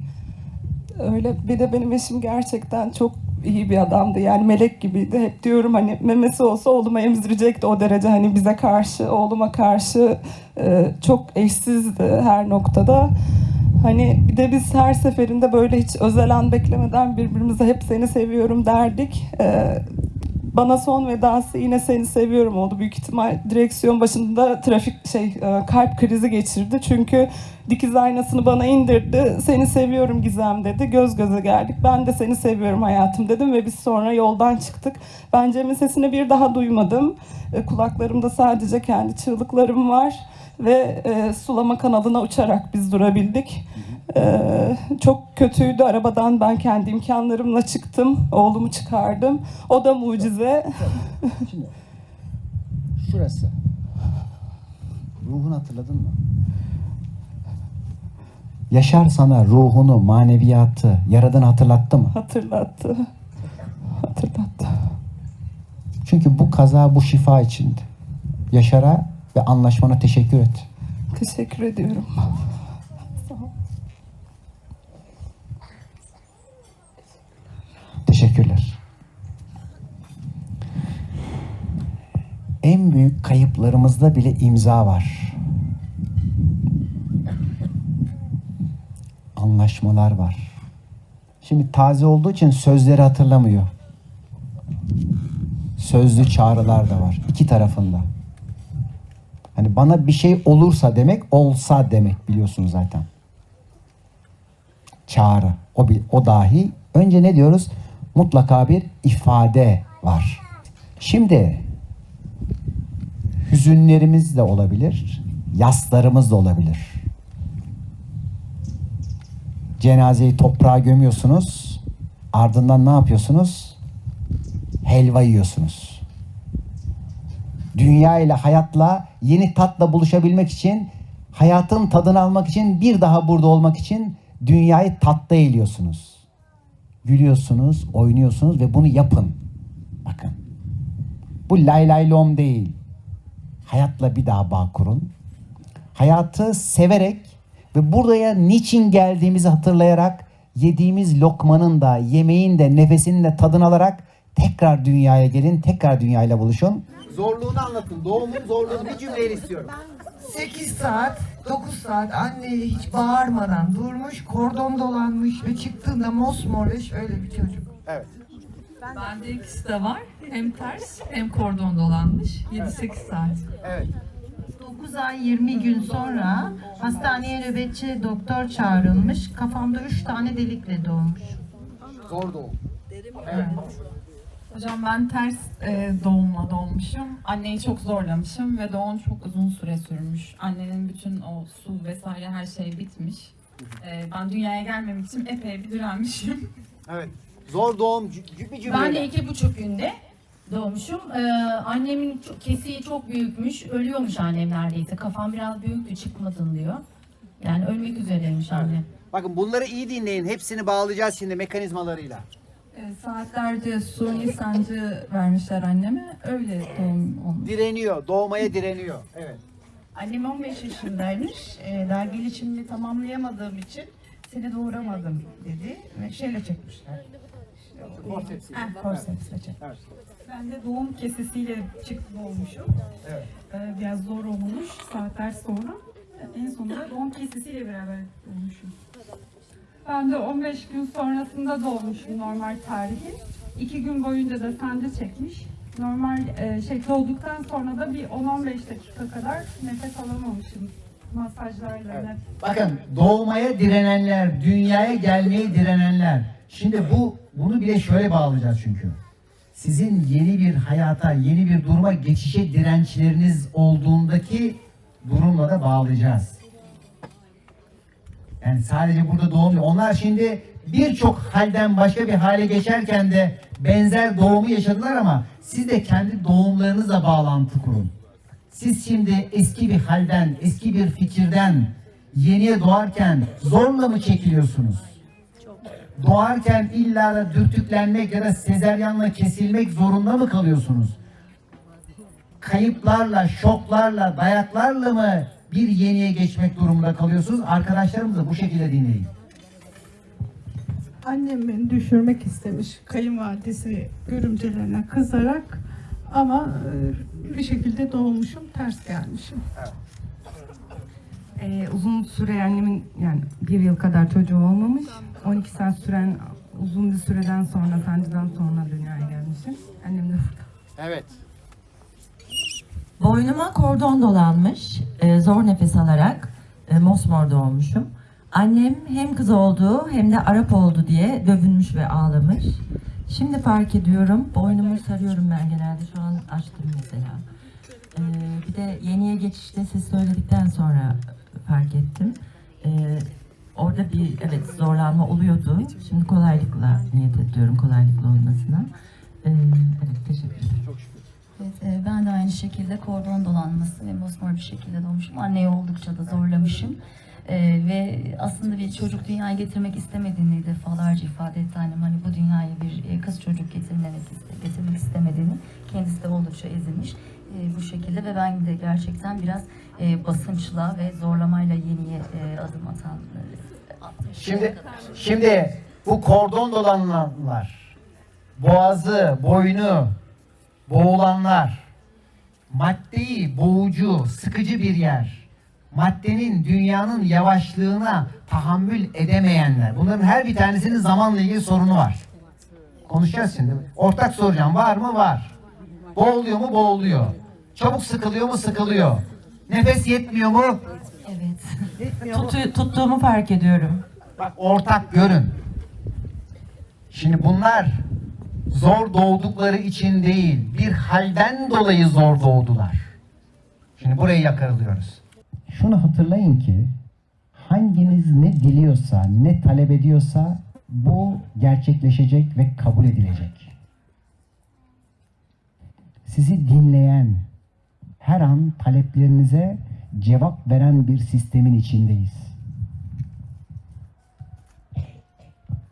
Öyle bir de benim eşim gerçekten çok iyi bir adamdı. Yani melek gibiydi. Hep diyorum hani memesi olsa oğluma emzirecekti o derece. Hani bize karşı, oğluma karşı e, çok eşsizdi her noktada. Hani bir de biz her seferinde böyle hiç özel an beklemeden birbirimize hep seni seviyorum derdik. E, bana son vedası yine seni seviyorum oldu. Büyük ihtimal direksiyon başında trafik şey e, kalp krizi geçirdi. Çünkü dikiz aynasını bana indirdi. Seni seviyorum Gizem dedi. Göz göze geldik. Ben de seni seviyorum hayatım dedim ve biz sonra yoldan çıktık. Ben Cem'in sesini bir daha duymadım. E, kulaklarımda sadece kendi çığlıklarım var ve e, sulama kanalına uçarak biz durabildik. E, çok kötüydü. Arabadan ben kendi imkanlarımla çıktım. Oğlumu çıkardım. O da mucize. Şimdi şurası. Ruhunu hatırladın mı? Yaşar sana ruhunu, maneviyatı, yaradığını hatırlattı mı? Hatırlattı. Hatırlattı. Çünkü bu kaza bu şifa içindi. Yaşar'a ve anlaşmana teşekkür et. Teşekkür ediyorum. Teşekkürler. en büyük kayıplarımızda bile imza var. Anlaşmalar var. Şimdi taze olduğu için sözleri hatırlamıyor. Sözlü çağrılar da var iki tarafında. Hani bana bir şey olursa demek olsa demek biliyorsunuz zaten. Çağrı. O, o dahi. Önce ne diyoruz? Mutlaka bir ifade var. Şimdi hüzünlerimiz de olabilir, yaslarımız da olabilir. Cenazeyi toprağa gömüyorsunuz, ardından ne yapıyorsunuz? Helva yiyorsunuz. Dünya ile hayatla yeni tatla buluşabilmek için, hayatın tadını almak için, bir daha burada olmak için dünyayı tatta eğiliyorsunuz. Gülüyorsunuz, oynuyorsunuz ve bunu yapın. Bakın. Bu lay lay lom değil. Hayatla bir daha bağ kurun. Hayatı severek ve buraya niçin geldiğimizi hatırlayarak yediğimiz lokmanın da yemeğin de nefesinin de tadını alarak tekrar dünyaya gelin, tekrar dünyayla buluşun. Zorluğunu anlatın. Doğumun zorluğunu bir cümleyle istiyorum. 8 saat, 9 saat anneye hiç bağırmadan durmuş, kordon dolanmış ve çıktığında mosmor ve şöyle bir çocuk. Evet. Bende ikisi de var. Hem ters hem kordon dolanmış. 7-8 saat. Evet. 9 ay 20 gün sonra hastaneye nöbetçi doktor çağrılmış. Kafamda 3 tane delikle doğmuş. Zor doğum. Hocam ben ters e, doğumla doğmuşum. Anneyi çok zorlamışım ve doğum çok uzun süre sürmüş. Annenin bütün o su vesaire her şey bitmiş. E, ben dünyaya gelmemek için epey bir direnmişim. *laughs* Evet. Zor doğum cü- bir cümleyle. Ben de iki buçuk günde doğmuşum. Ee, annemin çok, kesiği çok büyükmüş. Ölüyormuş annem neredeyse. Kafam biraz büyüktü çıkmadın diyor. Yani ölmek üzereymiş annem. Bakın bunları iyi dinleyin. Hepsini bağlayacağız şimdi mekanizmalarıyla. E, saatlerce suni sancı vermişler anneme. Öyle doğum olmuş. Direniyor. Doğmaya direniyor. Evet. Annem 15 yaşındaymış. Ee, daha gelişimini tamamlayamadığım için seni doğuramadım dedi ve şeyle çekmişler. Forceps. Heh, forcepsle çek. Ben de doğum kesesiyle çıktı olmuşum. Evet. Ee, biraz zor olmuş saatler sonra. En sonunda doğum kesesiyle beraber doğmuşum. Ben de 15 gün sonrasında doğmuşum normal tarihi. İki gün boyunca da sancı çekmiş. Normal e, şey doğduktan sonra da bir 10-15 dakika kadar nefes alamamışım. Masajlarla. Evet. Bakın doğmaya direnenler, dünyaya gelmeye direnenler. Şimdi bu bunu bile şöyle bağlayacağız çünkü. Sizin yeni bir hayata, yeni bir duruma geçişe dirençleriniz olduğundaki durumla da bağlayacağız. Yani sadece burada doğum. Onlar şimdi birçok halden başka bir hale geçerken de benzer doğumu yaşadılar ama siz de kendi doğumlarınızla bağlantı kurun. Siz şimdi eski bir halden, eski bir fikirden yeniye doğarken zorla mı çekiliyorsunuz? Doğarken illa da dürtüklenmek ya da sezeryanla kesilmek zorunda mı kalıyorsunuz? Kayıplarla, şoklarla, dayaklarla mı bir yeniye geçmek durumunda kalıyorsunuz? Arkadaşlarımızı bu şekilde dinleyin. Annem beni düşürmek istemiş kayınvalidesi görümcelerine kızarak ama e, bir şekilde doğmuşum, ters gelmişim. Ee, uzun süre annemin yani bir yıl kadar çocuğu olmamış. 12 saat süren uzun bir süreden sonra sancıdan sonra dünyaya gelmişim. Annem de burada. Evet. Boynuma kordon dolanmış, e, zor nefes alarak e, mosmor doğmuşum. Annem hem kız oldu hem de Arap oldu diye dövünmüş ve ağlamış. Şimdi fark ediyorum, boynumu sarıyorum ben genelde şu an açtım mesela. E, bir de yeniye geçişte siz söyledikten sonra fark ettim. E, orada bir evet zorlanma oluyordu. Şimdi kolaylıkla niyet ediyorum kolaylıkla olmasına. E, evet teşekkür ederim. Evet, e, ben de aynı şekilde kordon dolanması ve mosmor bir şekilde doğmuşum. Anneyi oldukça da zorlamışım. E, ve aslında bir çocuk dünyaya getirmek istemediğini defalarca ifade etti annem. Hani bu dünyaya bir e, kız çocuk getirmek, getirmek istemediğini. Kendisi de oldukça ezilmiş e, bu şekilde ve ben de gerçekten biraz e, basınçla ve zorlamayla yeniye e, adım atan e. Şimdi şimdi bu kordon dolananlar, boğazı, boynu boğulanlar, maddeyi boğucu, sıkıcı bir yer. Maddenin, dünyanın yavaşlığına tahammül edemeyenler. Bunların her bir tanesinin zamanla ilgili sorunu var. Konuşacağız şimdi. Ortak soracağım. Var mı? Var. Boğuluyor mu? Boğuluyor. Çabuk sıkılıyor mu? Sıkılıyor. Nefes yetmiyor mu? Evet. Tutu- tuttuğumu fark ediyorum. Bak ortak görün. Şimdi bunlar zor doğdukları için değil, bir halden dolayı zor doğdular. Şimdi burayı yakarılıyoruz. Şunu hatırlayın ki hanginiz ne diliyorsa, ne talep ediyorsa bu gerçekleşecek ve kabul edilecek. Sizi dinleyen, her an taleplerinize cevap veren bir sistemin içindeyiz.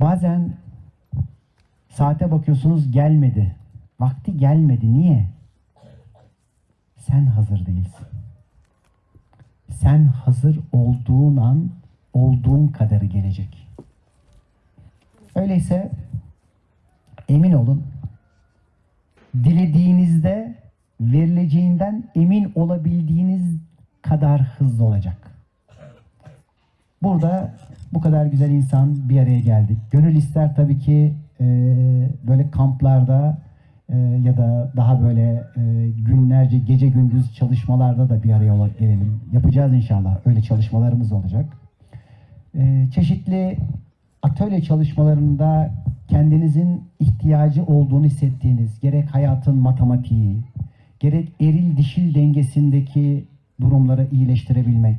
Bazen saate bakıyorsunuz gelmedi. Vakti gelmedi. Niye? Sen hazır değilsin. Sen hazır olduğun an olduğun kadarı gelecek. Öyleyse emin olun dilediğinizde verileceğinden emin olabildiğiniz kadar hızlı olacak. Burada bu kadar güzel insan bir araya geldik. Gönül ister tabii ki e, böyle kamplarda e, ya da daha böyle e, günlerce gece gündüz çalışmalarda da bir araya gelelim. Yapacağız inşallah. Öyle çalışmalarımız olacak. E, çeşitli atölye çalışmalarında kendinizin ihtiyacı olduğunu hissettiğiniz gerek hayatın matematiği, gerek eril dişil dengesindeki durumları iyileştirebilmek,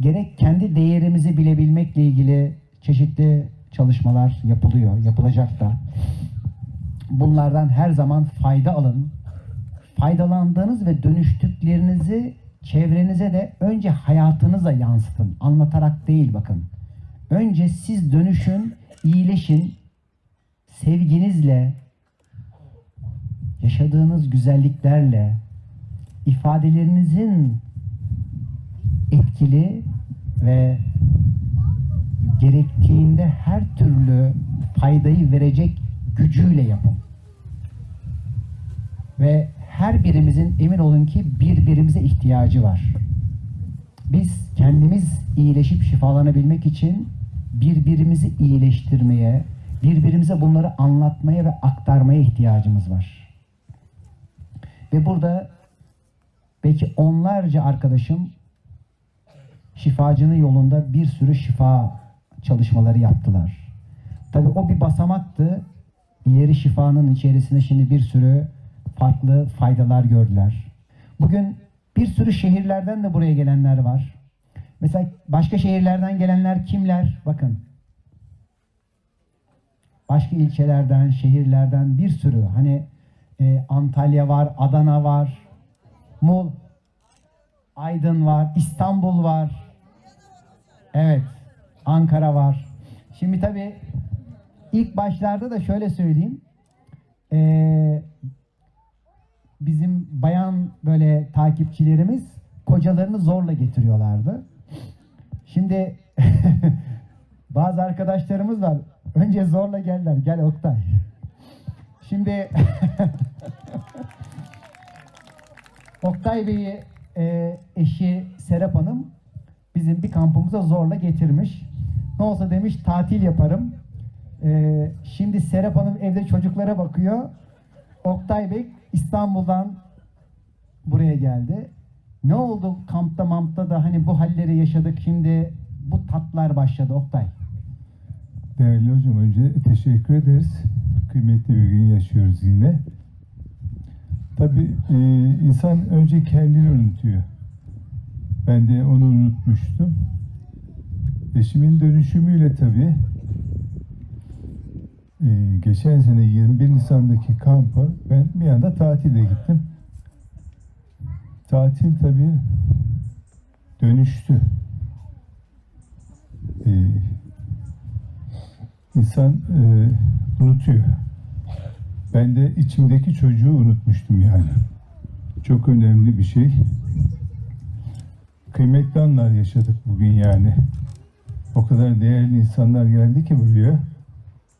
gerek kendi değerimizi bilebilmekle ilgili çeşitli çalışmalar yapılıyor, yapılacak da. Bunlardan her zaman fayda alın. Faydalandığınız ve dönüştüklerinizi çevrenize de önce hayatınıza yansıtın. Anlatarak değil bakın. Önce siz dönüşün, iyileşin, sevginizle, yaşadığınız güzelliklerle, ifadelerinizin etkili ve gerektiğinde her türlü faydayı verecek gücüyle yapın. Ve her birimizin emin olun ki birbirimize ihtiyacı var. Biz kendimiz iyileşip şifalanabilmek için birbirimizi iyileştirmeye, birbirimize bunları anlatmaya ve aktarmaya ihtiyacımız var. Ve burada belki onlarca arkadaşım şifacının yolunda bir sürü şifa çalışmaları yaptılar. Tabii o bir basamaktı. İleri şifanın içerisinde şimdi bir sürü farklı faydalar gördüler. Bugün bir sürü şehirlerden de buraya gelenler var. Mesela başka şehirlerden gelenler kimler? Bakın. Başka ilçelerden, şehirlerden bir sürü. Hani e, Antalya var, Adana var, Mul, Aydın var, İstanbul var. Evet, Ankara var. Şimdi tabii ilk başlarda da şöyle söyleyeyim. Ee, bizim bayan böyle takipçilerimiz kocalarını zorla getiriyorlardı. Şimdi *laughs* bazı arkadaşlarımız var. Önce zorla geldiler. Gel Oktay. Şimdi *laughs* Oktay Bey'i e, eşi Serap Hanım bizim bir kampımıza zorla getirmiş. Ne olsa demiş tatil yaparım. E, şimdi Serap Hanım evde çocuklara bakıyor. Oktay Bey İstanbul'dan buraya geldi. Ne oldu kampta mampta da hani bu halleri yaşadık şimdi bu tatlar başladı Oktay. Değerli hocam önce teşekkür ederiz. Kıymetli bir gün yaşıyoruz yine. Tabii e, insan önce kendini unutuyor. Ben de onu unutmuştum. Eşimin dönüşümüyle tabii e, geçen sene 21 Nisan'daki kampa ben bir anda tatile gittim. Tatil tabii dönüştü. E, insan e, unutuyor. Ben de içimdeki çocuğu unutmuştum yani. Çok önemli bir şey. Kıymetli anlar yaşadık bugün yani. O kadar değerli insanlar geldi ki buraya.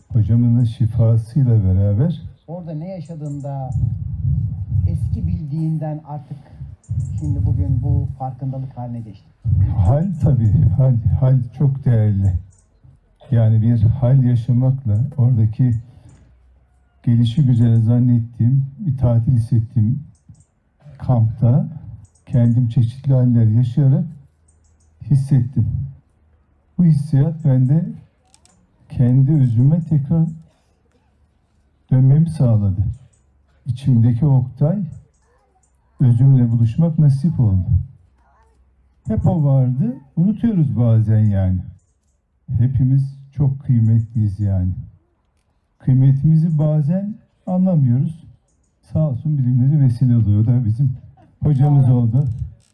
Hocamın da şifasıyla beraber Orada ne yaşadığında eski bildiğinden artık şimdi bugün bu farkındalık haline geçti? Hal tabii, hal, hal çok değerli. Yani bir hal yaşamakla oradaki gelişi güzel zannettiğim, bir tatil hissettiğim kampta kendim çeşitli haller yaşayarak hissettim. Bu hissiyat bende kendi özüme tekrar dönmemi sağladı. İçimdeki Oktay özümle buluşmak nasip oldu. Hep o vardı. Unutuyoruz bazen yani. Hepimiz çok kıymetliyiz yani. Kıymetimizi bazen anlamıyoruz. Sağ olsun bilimleri vesile oluyor da bizim hocamız oldu.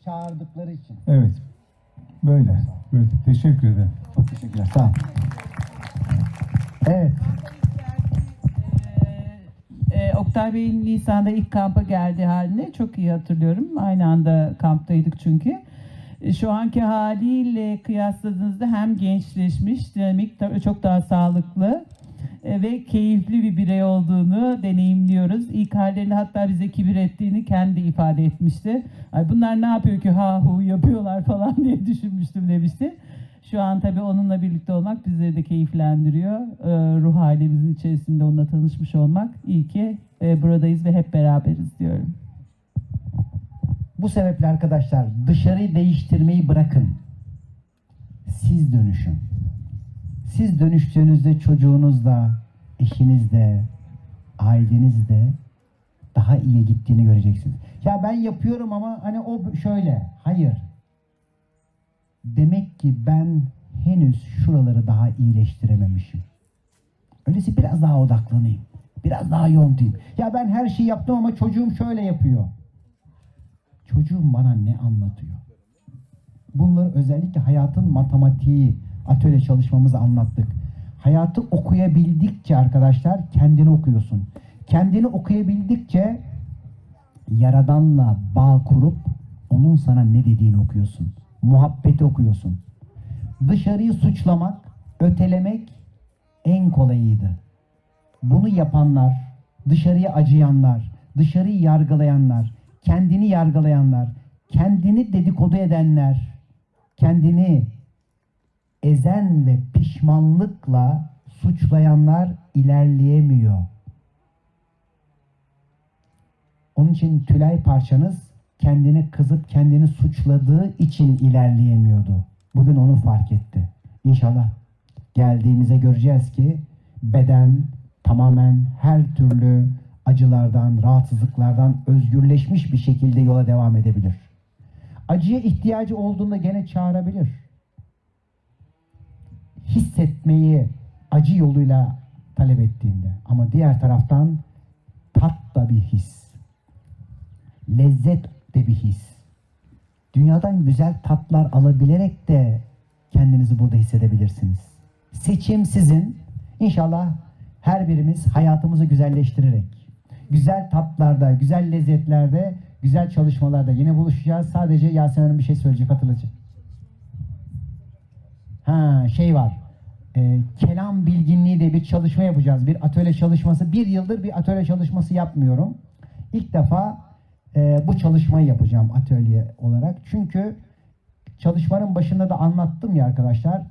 Çağırdıkları için. Evet. Böyle. Böyle. Teşekkür ederim. Çok teşekkürler. Sağ ol. Evet. Ee, Oktay Bey'in Nisan'da ilk kampa geldiği halini çok iyi hatırlıyorum. Aynı anda kamptaydık çünkü. Ee, Şu anki haliyle kıyasladığınızda hem gençleşmiş, dinamik, çok daha sağlıklı e, ve keyifli bir birey olduğunu deneyimliyoruz. İlk hallerinde hatta bize kibir ettiğini kendi ifade etmişti. Ay bunlar ne yapıyor ki ha hu yapıyorlar falan *laughs* diye düşünmüştüm demişti. Şu an tabii onunla birlikte olmak bizleri de keyiflendiriyor. Ee, ruh halimizin içerisinde onunla tanışmış olmak. İyi ki e, buradayız ve hep beraberiz diyorum. Bu sebeple arkadaşlar dışarıyı değiştirmeyi bırakın. Siz dönüşün. Siz dönüştüğünüzde çocuğunuz da, eşiniz de, aileniz de daha iyi gittiğini göreceksiniz. Ya ben yapıyorum ama hani o şöyle. Hayır. Demek ki ben henüz şuraları daha iyileştirememişim. Öyleyse biraz daha odaklanayım. Biraz daha yontayım. Ya ben her şeyi yaptım ama çocuğum şöyle yapıyor. Çocuğum bana ne anlatıyor? Bunları özellikle hayatın matematiği atölye çalışmamızı anlattık. Hayatı okuyabildikçe arkadaşlar kendini okuyorsun. Kendini okuyabildikçe Yaradan'la bağ kurup onun sana ne dediğini okuyorsun. Muhabbeti okuyorsun. Dışarıyı suçlamak, ötelemek en kolayıydı. Bunu yapanlar, dışarıya acıyanlar, dışarıyı yargılayanlar, kendini yargılayanlar, kendini dedikodu edenler, kendini ezen ve pişmanlıkla suçlayanlar ilerleyemiyor. Onun için Tülay parçanız kendini kızıp kendini suçladığı için ilerleyemiyordu. Bugün onu fark etti. İnşallah geldiğimizde göreceğiz ki beden tamamen her türlü acılardan, rahatsızlıklardan özgürleşmiş bir şekilde yola devam edebilir. Acıya ihtiyacı olduğunda gene çağırabilir. Hissetmeyi acı yoluyla talep ettiğinde ama diğer taraftan tat da bir his. Lezzet de bir his. Dünyadan güzel tatlar alabilerek de kendinizi burada hissedebilirsiniz. Seçim sizin. İnşallah her birimiz hayatımızı güzelleştirerek, güzel tatlarda, güzel lezzetlerde, güzel çalışmalarda yine buluşacağız. Sadece Yasemin Hanım bir şey söyleyecek hatırlatacak. Ha şey var. Ee, kelam bilginliği de bir çalışma yapacağız. Bir atölye çalışması. Bir yıldır bir atölye çalışması yapmıyorum. İlk defa e, bu çalışmayı yapacağım atölye olarak. Çünkü çalışmanın başında da anlattım ya arkadaşlar.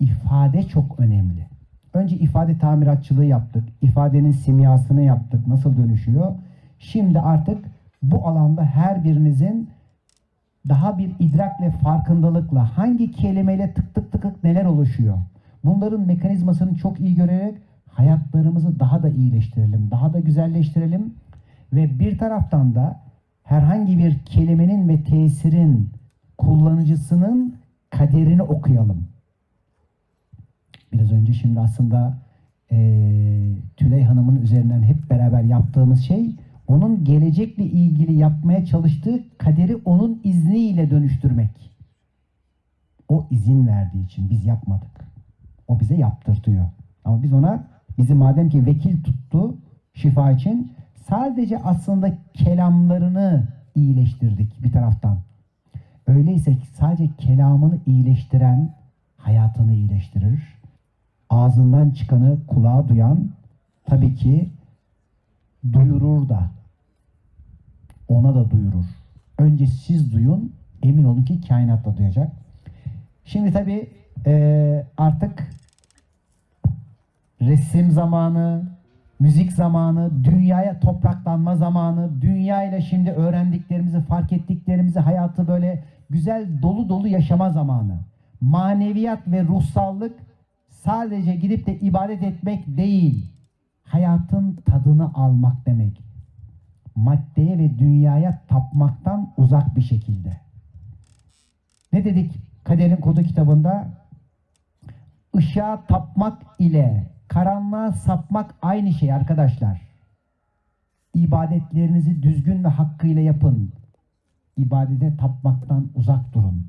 ifade çok önemli. Önce ifade tamiratçılığı yaptık. İfadenin simyasını yaptık. Nasıl dönüşüyor? Şimdi artık bu alanda her birinizin daha bir idrak ve farkındalıkla hangi kelimeyle tık tık tık neler oluşuyor? Bunların mekanizmasını çok iyi görerek hayatlarımızı daha da iyileştirelim, daha da güzelleştirelim ve bir taraftan da herhangi bir kelimenin ve tesirin kullanıcısının kaderini okuyalım. Biraz önce şimdi aslında eee Tülay Hanım'ın üzerinden hep beraber yaptığımız şey onun gelecekle ilgili yapmaya çalıştığı kaderi onun izniyle dönüştürmek. O izin verdiği için biz yapmadık. O bize yaptırtıyor. Ama biz ona bizi madem ki vekil tuttu şifa için sadece aslında kelamlarını iyileştirdik bir taraftan. Öyleyse sadece kelamını iyileştiren hayatını iyileştirir. Ağzından çıkanı kulağa duyan tabii ki duyurur da ona da duyurur. Önce siz duyun, emin olun ki kainat da duyacak. Şimdi tabii eee, artık resim zamanı, müzik zamanı, dünyaya topraklanma zamanı, dünya ile şimdi öğrendiklerimizi, fark ettiklerimizi, hayatı böyle güzel dolu dolu yaşama zamanı. Maneviyat ve ruhsallık sadece gidip de ibadet etmek değil, hayatın tadını almak demek. Maddeye ve dünyaya tapmaktan uzak bir şekilde. Ne dedik Kaderin Kodu kitabında? Işığa tapmak ile karanlığa sapmak aynı şey arkadaşlar. İbadetlerinizi düzgün ve hakkıyla yapın. İbadete tapmaktan uzak durun.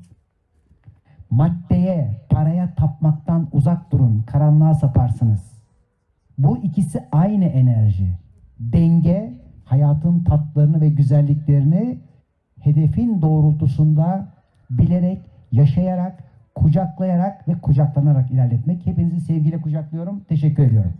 Maddeye, paraya tapmaktan uzak durun. Karanlığa saparsınız. Bu ikisi aynı enerji. Denge, hayatın tatlarını ve güzelliklerini hedefin doğrultusunda bilerek, yaşayarak, kucaklayarak ve kucaklanarak ilerletmek. Hepinizi sevgiyle kucaklıyorum. Teşekkür ediyorum.